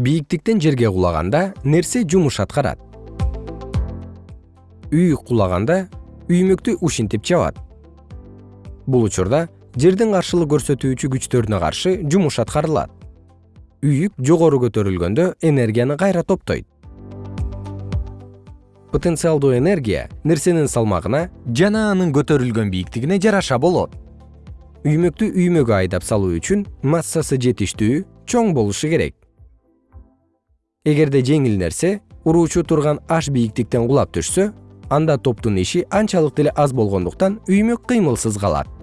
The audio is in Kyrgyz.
бийиктиктен жерге кулаганда нерсе жумуш аткарат. Үйүк кулаганда үймөктү ушинтип жабат бул учурда жердин каршылык көрсөтүүчү күчтөрүнө каршы жумуш аткарылат. Үйүк жогору көтөрүлгөндө энергияны кайра топтойт. Потенциалдуу энергия нерсенин салмагына жана анын көтөрүлгөн бийиктигине жараша болот. Үймөктү үймөгө айдап салуу үчүн массасы жетиштүү чоң болушу керек эгерде жеңил нерсе уруучу турган аш бийиктиктен кулап түшсө анда топтун иши анчалык деле аз болгондуктан үймөк кыймылсыз калат